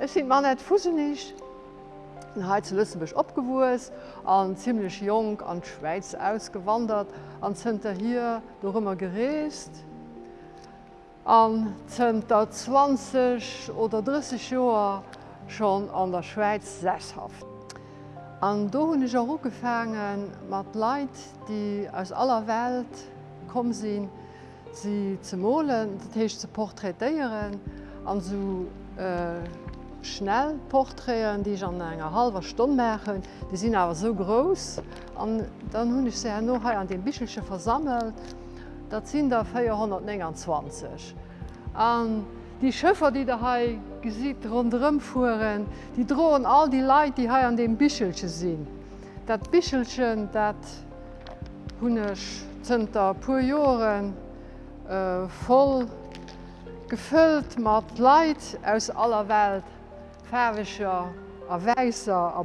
Ich sind man net fusenig Heiz Lüssenbech opgewus, an ziemlich jung an Schweiz ausgewandert, an Zter hier do immer gereest. An 20 oder 30 Joer schon an der Schweiz sesshaft. An do hun ich auch gefangen mat Leiit, die aus aller Welt kom sinn, sie ze mohlen, dat heich ze porträtéieren an so äh, schnell Porträen, die ich an enger halber Stunde machen, die sind aber so groß an dann hunn ich se noch an den Bischelsche versammelt, dat sind der 420. An die Schëffer, die der Hai gesit rundëm fuhren, die drohen all die Leiit, die hai an dem Bischelsche sinn. Dat Bischelchen dat hunnech zenter puer Joren, äh, voll gefüllt mit Leuten aus aller Welt färwecher, a weißer,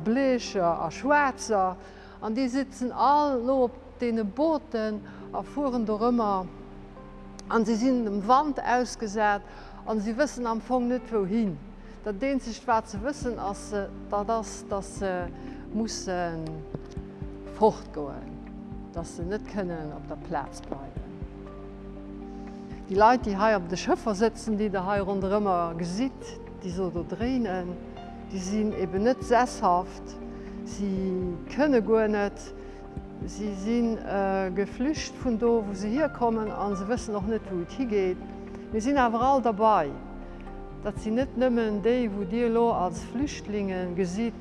a schwarzer. an die sitzen all op de Booten a fuhren der Rëmmer. an sie sind dem Wand ausgesät an sie wissen am Fong net wohin. Dat de sich schwer ze wissen as dat das dat ze muss fortgoen, dat ze net können op der Platz bleiben. Die Leute, die hier op de Schiffer sitzen, die hier run immer gesit, die so da drinnen, die sind eben nicht sesshaft, sie können gar nicht, sie sind äh, geflüchtet von da, wo sie hier kommen und sie wissen noch nicht, wo es hingeht. Wir sind aber alle dabei. Das sind nicht nur die, die dir als Flüchtlinge. Die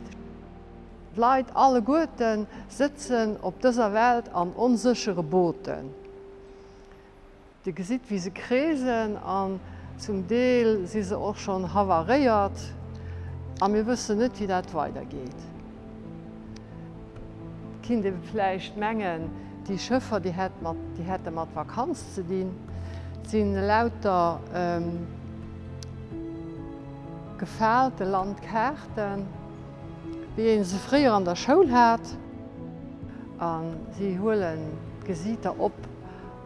Leute, alle Guten, sitzen auf dieser Welt an unsicheren Booten. Die sieht, wie sie krisen und zum Deel si se auch schon havariert, a mir wüsse net, wie dat weitergeht. Kinder fleicht Mengen, die Schëffer die hätte mat Vakanz zu dienen, sind lauter ähm, gefährte Landkärten, wie se frier an der Schul hat, an sie holen Gesieter op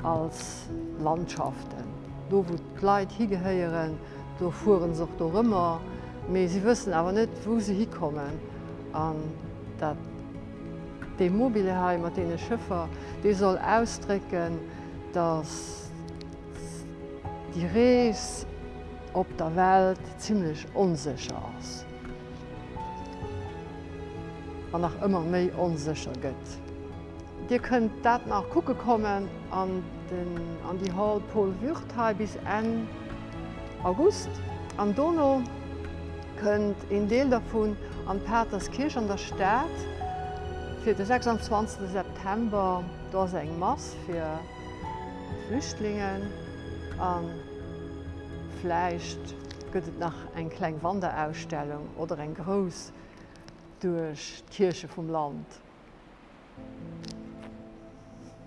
als Landschaften do wo Leiit higeheieren, do fuhren soch do rëmmer, méi sie wëssen awer net wo se hikommen an dat de mobileheim mat de Schëffer, soll ausstrecken, dass die Rees op der Welt ziemlich unsicher ass. An nach immer méi unsicher gëtt. Dir könnt dat nach Kucke kommen an, den, an die Hall Pol Würthal bis en August. Am Donau könnt in Deel davon an Peterskirch an der Stadt für den 26. September da eng Mass für Flüchtlingen an Fleischcht gëtt nach eng klein Wanderausstellung oder en Gros durch Kirche vom Land.